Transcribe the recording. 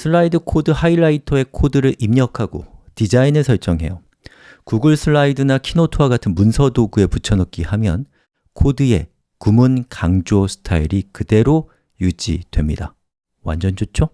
Slides Code Highlighter의 코드를 입력하고 디자인을 설정해요 구글 슬라이드나 키노트와 같은 문서 도구에 붙여넣기 하면 코드의 구문 강조 스타일이 그대로 유지됩니다 완전 좋죠?